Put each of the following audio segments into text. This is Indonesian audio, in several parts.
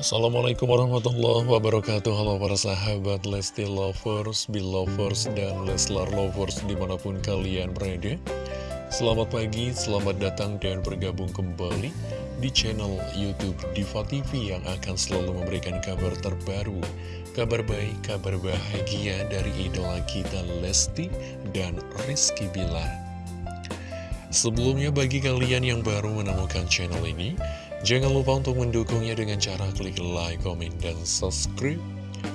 Assalamualaikum warahmatullahi wabarakatuh. Halo para sahabat Lesti Lovers, Belovers, dan Leslar Lovers di mana pun kalian berada. Selamat pagi, selamat datang dan bergabung kembali di channel Youtube Diva TV yang akan selalu memberikan kabar terbaru Kabar baik, kabar bahagia dari idola kita Lesti dan Rizky Bilar. Sebelumnya bagi kalian yang baru menemukan channel ini Jangan lupa untuk mendukungnya dengan cara klik like, komen, dan subscribe,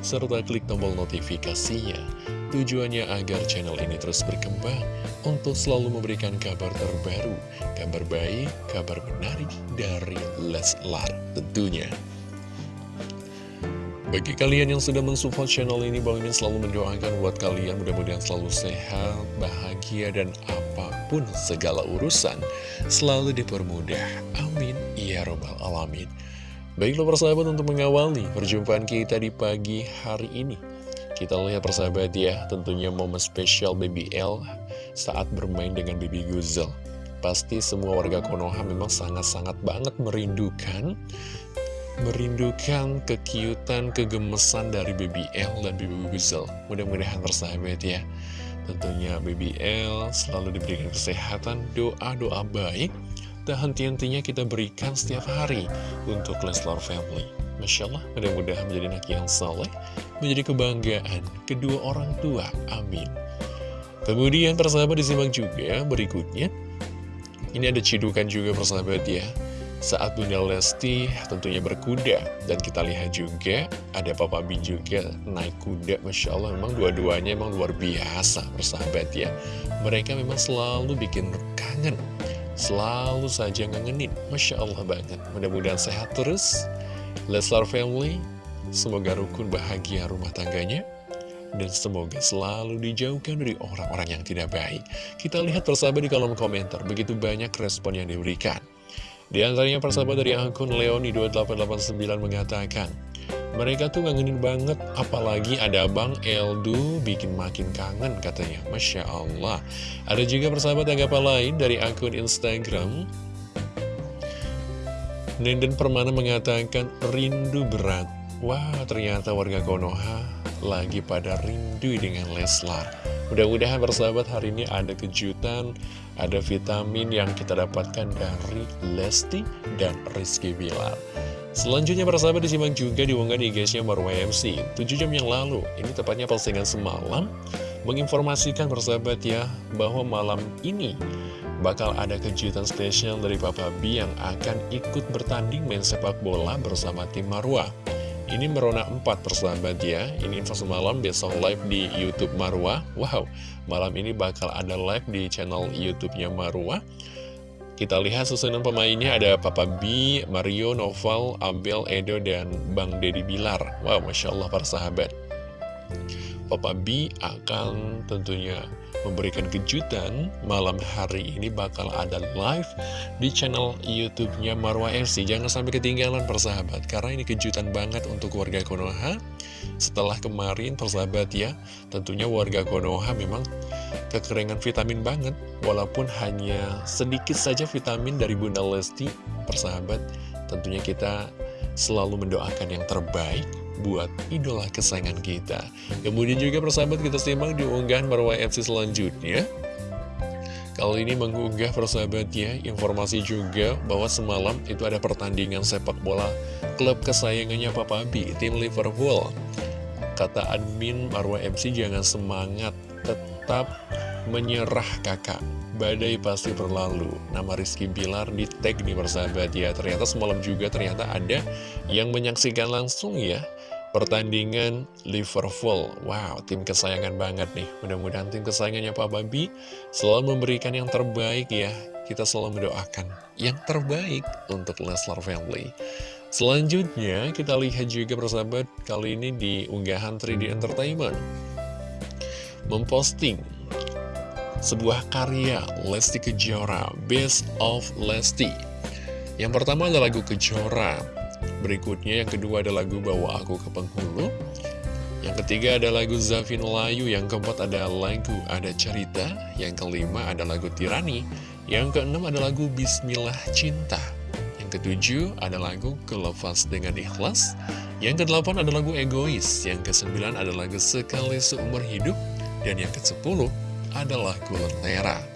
serta klik tombol notifikasinya. Tujuannya agar channel ini terus berkembang untuk selalu memberikan kabar terbaru, kabar baik, kabar menarik dari Leslar tentunya. Bagi kalian yang sudah mensupport channel ini, Bang Min selalu mendoakan buat kalian mudah-mudahan selalu sehat, bahagia, dan apa pun segala urusan selalu dipermudah. Amin. Ya Robbal Alamin. Baiklah persahabat untuk mengawali perjumpaan kita di pagi hari ini. Kita lihat persahabat ya, tentunya momen spesial Baby L saat bermain dengan Baby Guzel. Pasti semua warga Konoha memang sangat-sangat banget merindukan merindukan kekiutan, kegemesan dari L dan Baby Guzel. Mudah-mudahan persahabat ya. Tentunya Baby L selalu diberikan kesehatan, doa-doa baik tak henti-hentinya kita berikan setiap hari untuk Leslar Family. Masya Allah, mudah-mudahan menjadi anak yang saleh, menjadi kebanggaan kedua orang tua. Amin. Kemudian persahabat disimak juga berikutnya. Ini ada cidukan juga persahabat ya. Saat Bunda Lesti tentunya berkuda Dan kita lihat juga ada Papa B juga naik kuda Masya Allah memang dua-duanya memang luar biasa persahabat ya Mereka memang selalu bikin kangen Selalu saja ngangenin. Masya Allah banget. Mudah-mudahan sehat terus. Leslar Family. Semoga rukun bahagia rumah tangganya. Dan semoga selalu dijauhkan dari orang-orang yang tidak baik. Kita lihat persahabat di kolom komentar. Begitu banyak respon yang diberikan. Di antaranya persahabat dari akun Leoni2889 mengatakan mereka tuh ngangenin banget, apalagi ada Bang Eldu bikin makin kangen katanya. Masya Allah. Ada juga persahabat tanggapan lain dari akun Instagram. Nenden Permana mengatakan rindu berat. Wah, ternyata warga Konoha lagi pada rindu dengan Leslar. Mudah-mudahan persahabat hari ini ada kejutan, ada vitamin yang kita dapatkan dari Lesti dan Rizky Bilar. Selanjutnya para sahabat disimak juga di IG-nya Marwa MC 7 jam yang lalu, ini tepatnya postingan semalam Menginformasikan persahabat ya bahwa malam ini bakal ada kejutan spesial dari Papa B yang akan ikut bertanding main sepak bola bersama tim Marwa Ini Merona 4 persahabat ya, ini info semalam besok live di Youtube Marwa Wow, malam ini bakal ada live di channel Youtube-nya Marwa kita lihat susunan pemainnya ada Papa B, Mario, Noval, Abel, Edo, dan Bang Deddy Bilar. Wow, Masya Allah para sahabat. Papa B akan tentunya memberikan kejutan malam hari ini bakal ada live di channel YouTube-nya Marwa FC. Jangan sampai ketinggalan persahabat, karena ini kejutan banget untuk warga Konoha. Setelah kemarin persahabat ya, tentunya warga Konoha memang kekeringan vitamin banget, walaupun hanya sedikit saja vitamin dari Bunda Lesti, persahabat. Tentunya kita selalu mendoakan yang terbaik buat idola kesayangan kita. Kemudian juga persahabat kita simak di unggahan Marwah FC selanjutnya. Kali ini mengunggah persahabatnya informasi juga bahwa semalam itu ada pertandingan sepak bola klub kesayangannya Papa B, tim Liverpool. Kata admin Marwah MC jangan semangat, tetap menyerah kakak. Badai pasti berlalu Nama Rizky Bilar di tag nih persahabat ya Ternyata semalam juga ternyata ada yang menyaksikan langsung ya pertandingan Liverpool. Wow, tim kesayangan banget nih. Mudah-mudahan tim kesayangannya Pak Babi selalu memberikan yang terbaik ya. Kita selalu mendoakan yang terbaik untuk Leslar Family. Selanjutnya, kita lihat juga persahabat kali ini di unggahan 3D Entertainment. Memposting sebuah karya Lesti Kejora, Best of Lesti. Yang pertama adalah lagu Kejora, Berikutnya yang kedua ada lagu Bawa Aku ke Penghulu Yang ketiga ada lagu Zafin Layu Yang keempat ada lagu Ada Cerita Yang kelima ada lagu Tirani Yang keenam ada lagu Bismillah Cinta Yang ketujuh ada lagu Kelepas Dengan Ikhlas. Yang kedelapan ada lagu Egois. Yang kesembilan ada lagu Sekali Seumur Hidup. Dan yang ke-10 ada lagu Lentera.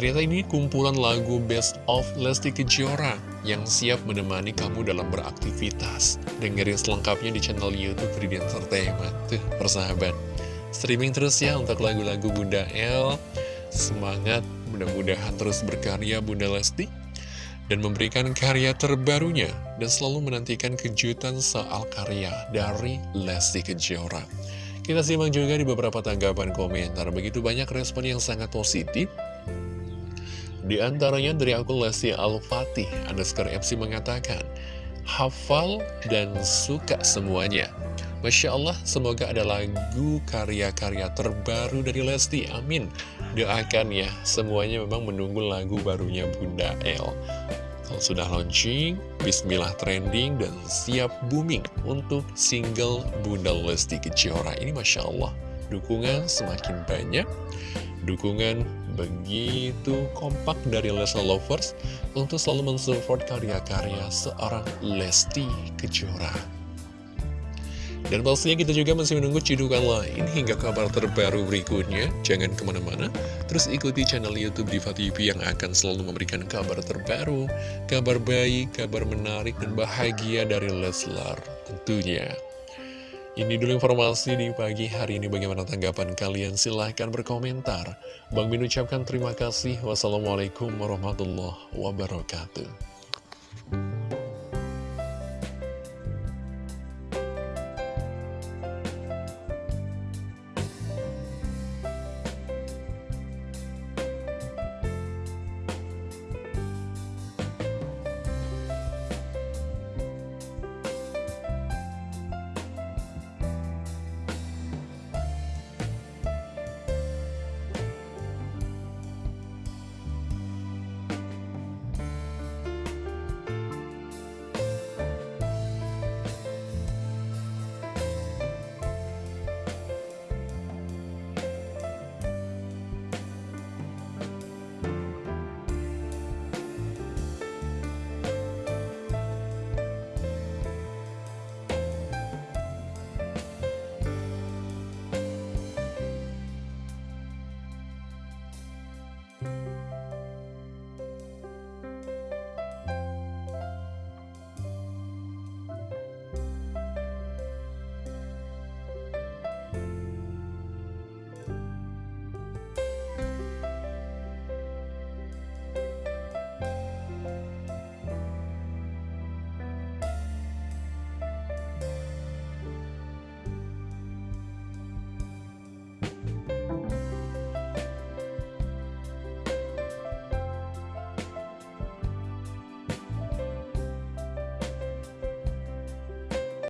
Ternyata ini kumpulan lagu Best of Lesti Kejora yang siap menemani kamu dalam beraktivitas. Dengerin selengkapnya di channel Youtube Free Entertainment. Tuh, persahabat. Streaming terus ya untuk lagu-lagu Bunda L. Semangat, mudah-mudahan terus berkarya Bunda Lesti dan memberikan karya terbarunya dan selalu menantikan kejutan soal karya dari Lesti Kejora. Kita simak juga di beberapa tanggapan komentar, begitu banyak respon yang sangat positif. Di antaranya dari akun Lesti Al-Fatih, underscore FC mengatakan, hafal dan suka semuanya. Masya Allah, semoga ada lagu karya-karya terbaru dari Lesti, amin. Doakan ya, semuanya memang menunggu lagu barunya Bunda El. Kalau sudah launching, bismillah trending dan siap booming untuk single Bunda Lesti Kejora. Ini Masya Allah, dukungan semakin banyak, dukungan begitu kompak dari Lesti Lovers untuk selalu mensupport karya-karya seorang Lesti Kejora. Dan pastinya kita juga masih menunggu cidukan lain hingga kabar terbaru berikutnya. Jangan ke mana-mana, terus ikuti channel Youtube Diva TV yang akan selalu memberikan kabar terbaru, kabar baik, kabar menarik, dan bahagia dari Leslar tentunya. Ini dulu informasi di pagi hari ini bagaimana tanggapan kalian silahkan berkomentar. Bang Min ucapkan terima kasih. Wassalamualaikum warahmatullahi wabarakatuh.